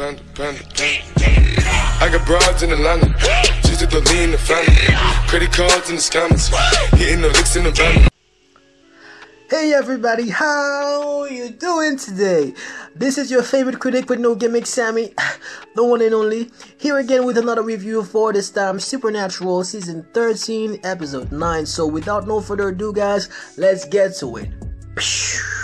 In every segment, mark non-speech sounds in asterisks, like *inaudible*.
panda, panda, panda. I got broads in Atlanta. To lean the family. Credit cards in the scammers. Hitting the licks in the van. Hey everybody, how you doing today? This is your favorite critic with no gimmick, Sammy, *sighs* the one and only, here again with another review for this time Supernatural season 13, episode 9. So without no further ado, guys, let's get to it.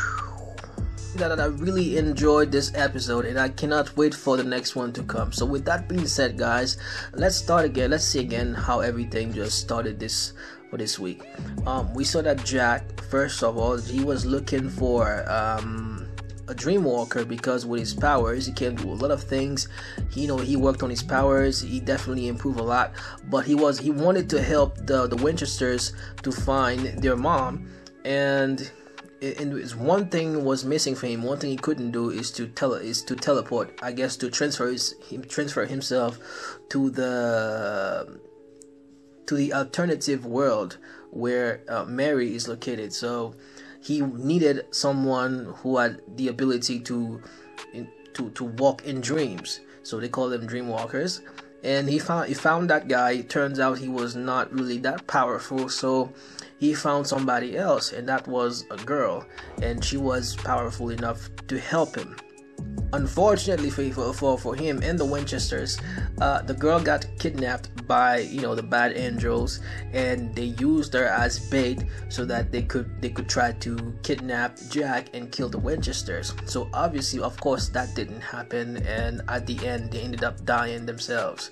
That I really enjoyed this episode and I cannot wait for the next one to come. So with that being said, guys, let's start again. Let's see again how everything just started this for this week. Um, we saw that Jack, first of all, he was looking for um, a dream walker because with his powers he can do a lot of things he, you know he worked on his powers he definitely improved a lot but he was he wanted to help the the winchesters to find their mom and and one thing was missing for him. One thing he couldn't do is to tele is to teleport. I guess to transfer his him transfer himself to the to the alternative world where uh, Mary is located. So he needed someone who had the ability to to to walk in dreams. So they call them dream walkers. And he found he found that guy. Turns out he was not really that powerful. So he found somebody else, and that was a girl, and she was powerful enough to help him unfortunately for, for, for him and the Winchesters, uh, the girl got kidnapped by you know the bad angels, and they used her as bait so that they could they could try to kidnap Jack and kill the Winchesters. So obviously, of course, that didn't happen, and at the end, they ended up dying themselves.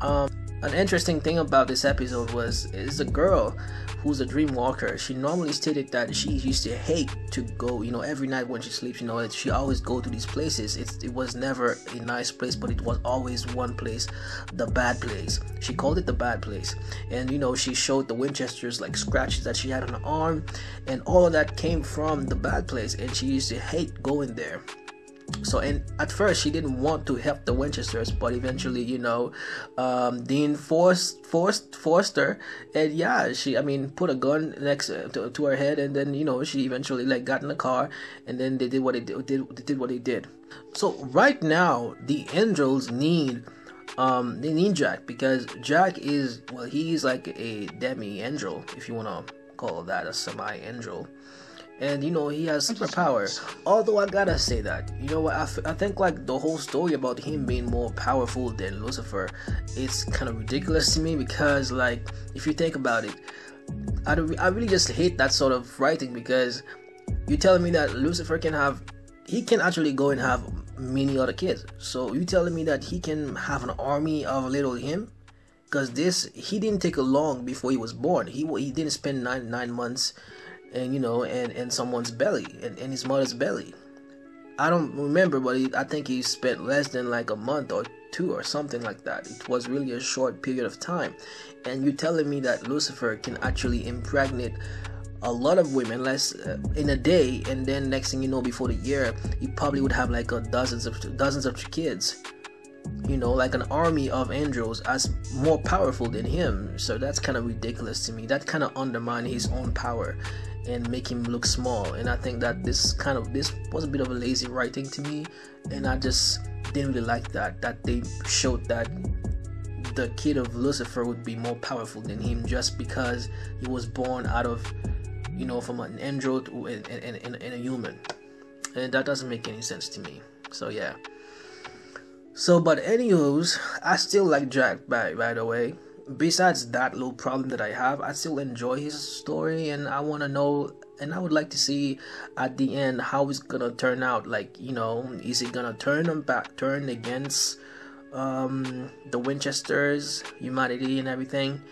Um, an interesting thing about this episode was is a girl who's a dream walker, she normally stated that she used to hate to go, you know, every night when she sleeps, you know, she always go to these places. It's, it was never a nice place, but it was always one place, the bad place. She called it the bad place. And, you know, she showed the Winchesters like scratches that she had on her arm, and all of that came from the bad place, and she used to hate going there so and at first she didn't want to help the winchesters but eventually you know um, dean forced forced forced her. And yeah she i mean put a gun next to, to, her head and then you know she eventually like got in the car and then they did what they did, did did what they did. So right now the angels need um they need jack because jack is well he's like a demi angel if you want to call that a semi angel and you know he has superpower. Although i gotta say that you know what I, f- I think like the whole story about him being more powerful than lucifer it's kind of ridiculous to me because like if you think about it I, I really just hate that sort of writing because you're telling me that lucifer can have he can actually go and have many other kids. So you telling me that he can have an army of little him? Because this he didn't take a long before he was born. He he didn't spend nine nine months and you know, and in someone's belly, in, in his mother's belly. I don't remember, but he, I think he spent less than like a month or two or something like that. It was really a short period of time. And you're telling me that Lucifer can actually impregnate a lot of women less uh, in a day, and then next thing you know, before the year, he probably would have like a dozens of dozens of kids. You know, like an army of angels as more powerful than him. So that's kind of ridiculous to me. That kind of undermines his own power and make him look small. And I think that this kind of this was a bit of a lazy writing to me, and I just didn't really like that. That they showed that the kid of Lucifer would be more powerful than him just because he was born out of, you know, from an android and, and, and, and a human, and that doesn't make any sense to me. So yeah. So, but anywho's, I still like Jack. By by the way, besides that little problem that I have, I still enjoy his story and I want to know and I would like to see at the end how it's gonna turn out. Like, you know, is he gonna turn him back, turn against um, the Winchesters, humanity, and everything,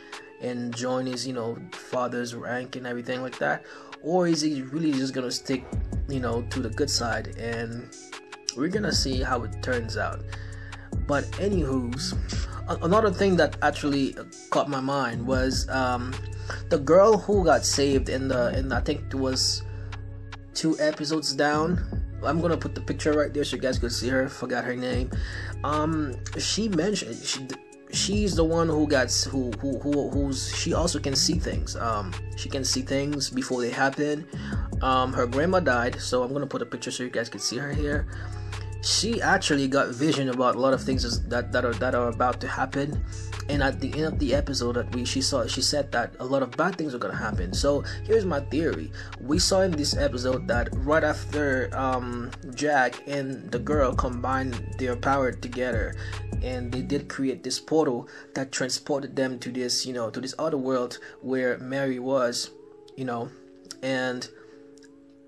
and join his, you know, father's rank and everything like that, or is he really just gonna stick, you know, to the good side? And we're gonna see how it turns out. But anywho's another thing that actually caught my mind was um, the girl who got saved in the in I think it was two episodes down. I'm gonna put the picture right there so you guys could see her. Forgot her name. Um, she mentioned she she's the one who got who who who who's she also can see things. Um, she can see things before they happen. Um, her grandma died, so I'm gonna put a picture so you guys can see her here she actually got vision about a lot of things that that are that are about to happen. And at the end of the episode that we she saw she said that a lot of bad things are gonna happen. So here's my theory. We saw in this episode that right after um, jack and the girl combined their power together and they did create this portal that transported them to this you know to this other world where mary was you know. And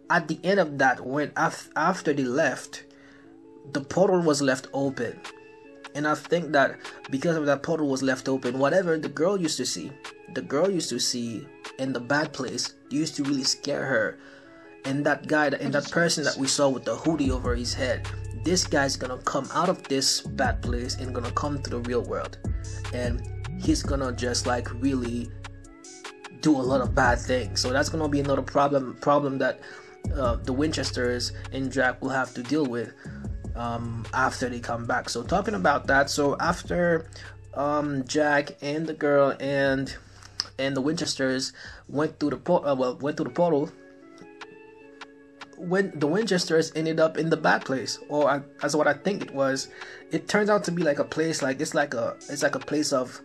at the end of that when af- after they left the portal was left open. And I think that because of that portal was left open, whatever the girl used to see, the girl used to see in the bad place used to really scare her. And that guy and that person that we saw with the hoodie over his head, this guy's gonna come out of this bad place and gonna come to the real world. And he's gonna just like really do a lot of bad things. So that's gonna be another problem problem that uh, the Winchesters and Jack will have to deal with um, after they come back. So talking about that, so after um, Jack and the girl and and the Winchesters went through the por- uh, well went through the portal. When the Winchesters ended up in the bad place, or I, as what I think it was, it turns out to be like a place like it's like a it's like a place of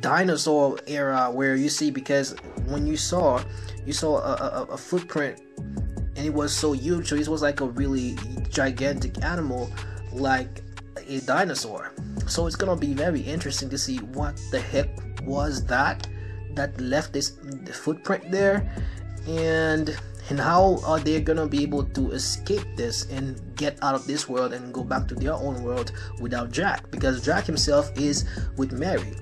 dinosaur era where you see because when you saw you saw a, a, a footprint and it was so huge so it was like a really gigantic animal like a dinosaur. So it's gonna be very interesting to see what the heck was that that left this footprint there and and how are they gonna be able to escape this and get out of this world and go back to their own world without jack? Because jack himself is with mary.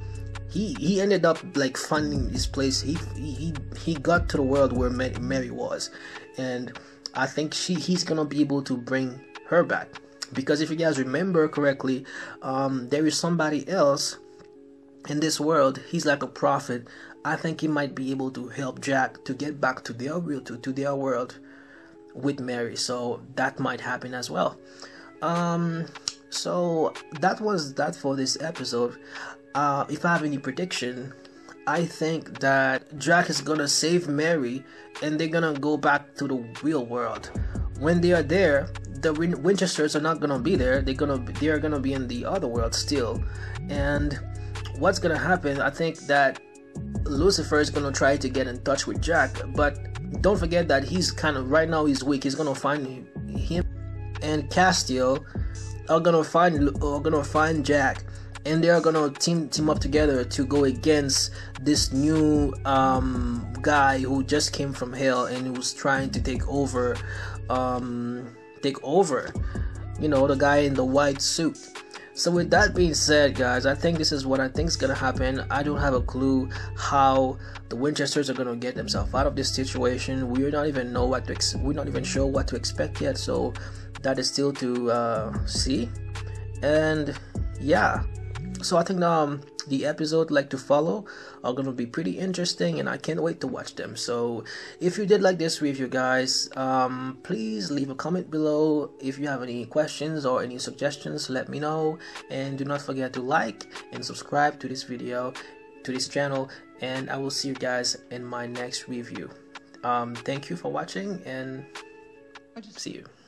He he ended up like finding this place. He he he got to the world where mary was. And I think she he's gonna be able to bring her back because if you guys remember correctly, um, there is somebody else in this world. He's like a prophet. I think he might be able to help Jack to get back to their real to, to their world with Mary. So that might happen as well. Um, so that was that for this episode. Uh, if I have any prediction, I think that Jack is gonna save Mary and they're gonna go back to the real world. When they are there, the Win- Winchesters are not gonna be there. They're gonna they are gonna be in the other world still. And what's gonna happen? I think that Lucifer is gonna try to get in touch with Jack, but don't forget that he's kind of right now he's weak. He's gonna find him and Castiel are gonna find are gonna find Jack and they are gonna team team up together to go against this new um, guy who just came from hell and who's trying to take over um, take over you know the guy in the white suit. So with that being said guys i think this is what i think is gonna happen. I don't have a clue how the winchesters are gonna get themselves out of this situation. We're not even know what to ex- we're not even sure what to expect yet so that is still to uh, see. And yeah so I think um the episode like to follow are gonna be pretty interesting and I can't wait to watch them. So if you did like this review guys, um please leave a comment below. If you have any questions or any suggestions, let me know and do not forget to like and subscribe to this video to this channel and I will see you guys in my next review. Um thank you for watching and see you.